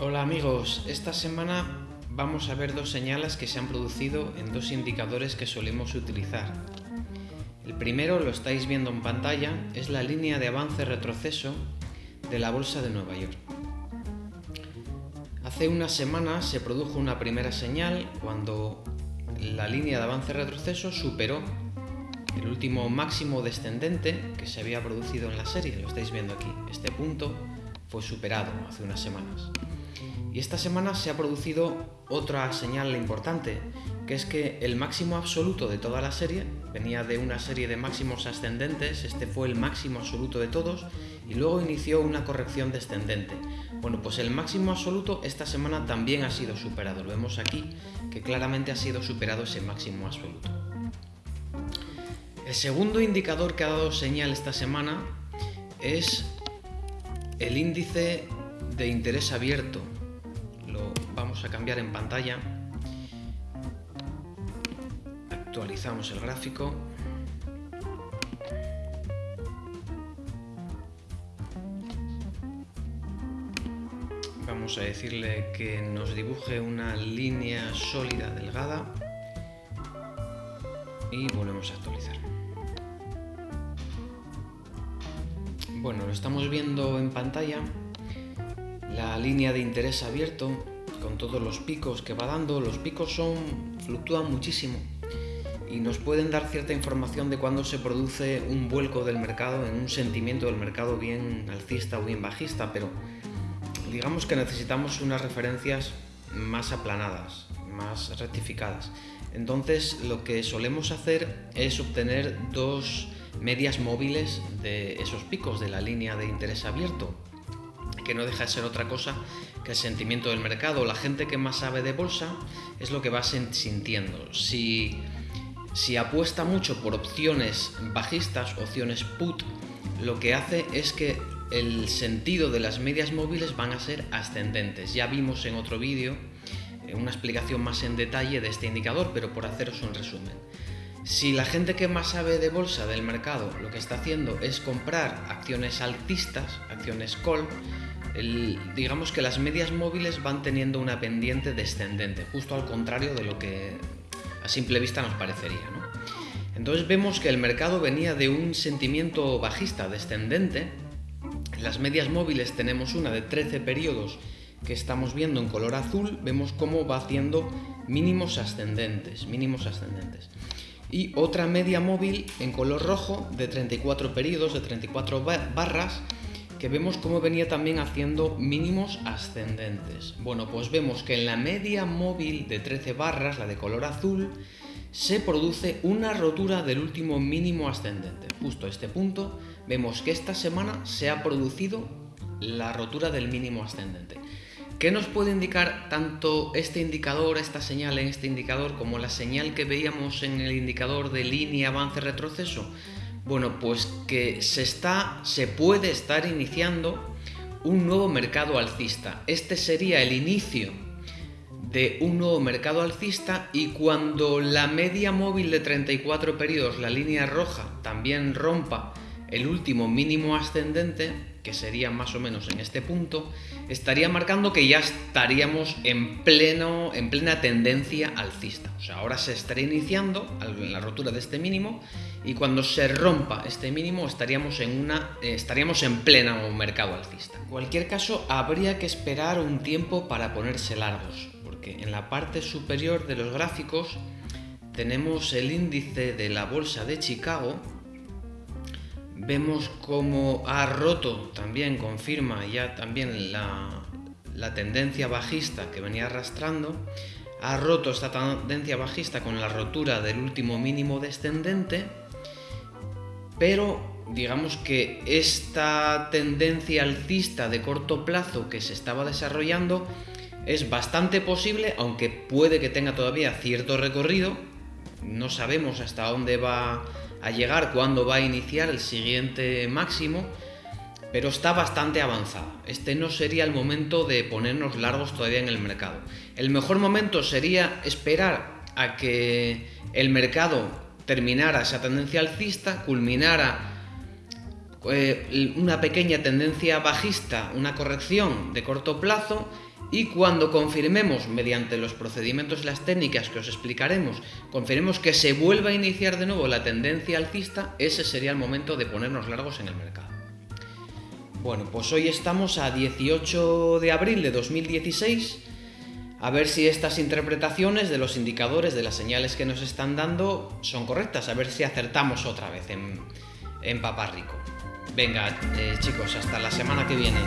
Hola amigos, esta semana vamos a ver dos señales que se han producido en dos indicadores que solemos utilizar. El primero, lo estáis viendo en pantalla, es la línea de avance-retroceso de la Bolsa de Nueva York. Hace unas semanas se produjo una primera señal cuando la línea de avance-retroceso superó el último máximo descendente que se había producido en la serie, lo estáis viendo aquí. Este punto fue superado hace unas semanas. Y esta semana se ha producido otra señal importante, que es que el máximo absoluto de toda la serie venía de una serie de máximos ascendentes, este fue el máximo absoluto de todos, y luego inició una corrección descendente. Bueno, pues el máximo absoluto esta semana también ha sido superado, lo vemos aquí, que claramente ha sido superado ese máximo absoluto. El segundo indicador que ha dado señal esta semana es el índice de interés abierto. A cambiar en pantalla. Actualizamos el gráfico. Vamos a decirle que nos dibuje una línea sólida delgada y volvemos a actualizar. Bueno, lo estamos viendo en pantalla, la línea de interés abierto con todos los picos que va dando. Los picos son fluctúan muchísimo y nos pueden dar cierta información de cuándo se produce un vuelco del mercado en un sentimiento del mercado bien alcista o bien bajista, pero digamos que necesitamos unas referencias más aplanadas, más rectificadas. Entonces lo que solemos hacer es obtener dos medias móviles de esos picos de la línea de interés abierto, que no deja de ser otra cosa que el sentimiento del mercado. La gente que más sabe de bolsa es lo que va sintiendo. Si, si apuesta mucho por opciones bajistas, opciones put, lo que hace es que el sentido de las medias móviles van a ser ascendentes. Ya vimos en otro vídeo una explicación más en detalle de este indicador, pero por haceros un resumen. Si la gente que más sabe de bolsa del mercado lo que está haciendo es comprar acciones altistas, acciones call, digamos que las medias móviles van teniendo una pendiente descendente, justo al contrario de lo que a simple vista nos parecería. Entonces vemos que el mercado venía de un sentimiento bajista descendente. En las medias móviles tenemos una de 13 periodos que estamos viendo en color azul, vemos cómo va haciendo mínimos ascendentes, mínimos ascendentes. Y otra media móvil en color rojo de 34 periodos, de 34 barras, que vemos cómo venía también haciendo mínimos ascendentes. Bueno, pues vemos que en la media móvil de 13 barras, la de color azul, se produce una rotura del último mínimo ascendente. Justo a este punto vemos que esta semana se ha producido la rotura del mínimo ascendente. ¿Qué nos puede indicar tanto este indicador, esta señal en este indicador, como la señal que veíamos en el indicador de línea avance-retroceso? Bueno, pues que se, está, se puede estar iniciando un nuevo mercado alcista. Este sería el inicio de un nuevo mercado alcista y cuando la media móvil de 34 periodos, la línea roja, también rompa el último mínimo ascendente, que sería más o menos en este punto, estaría marcando que ya estaríamos en, pleno, en plena tendencia alcista. O sea, ahora se estaría iniciando la rotura de este mínimo y cuando se rompa este mínimo estaríamos en, una, eh, estaríamos en pleno mercado alcista. En cualquier caso, habría que esperar un tiempo para ponerse largos, porque en la parte superior de los gráficos tenemos el índice de la bolsa de Chicago, Vemos cómo ha roto, también confirma ya también la, tendencia bajista que venía arrastrando, ha roto esta tendencia bajista con la rotura del último mínimo descendente, pero digamos que esta tendencia alcista de corto plazo que se estaba desarrollando es bastante posible, aunque puede que tenga todavía cierto recorrido, no sabemos hasta dónde va a llegar cuando va a iniciar el siguiente máximo, pero está bastante avanzada. Este no sería el momento de ponernos largos todavía en el mercado. El mejor momento sería esperar a que el mercado terminara esa tendencia alcista, culminara eh, una pequeña tendencia bajista, una corrección de corto plazo y cuando confirmemos mediante los procedimientos y las técnicas que os explicaremos, confirmemos que se vuelva a iniciar de nuevo la tendencia alcista, ese sería el momento de ponernos largos en el mercado. Bueno, pues hoy estamos a 18 de abril de 2016. A ver si estas interpretaciones de los indicadores, de las señales que nos están dando, son correctas. A ver si acertamos otra vez en, en Rico. Venga, eh, chicos, hasta la semana que viene.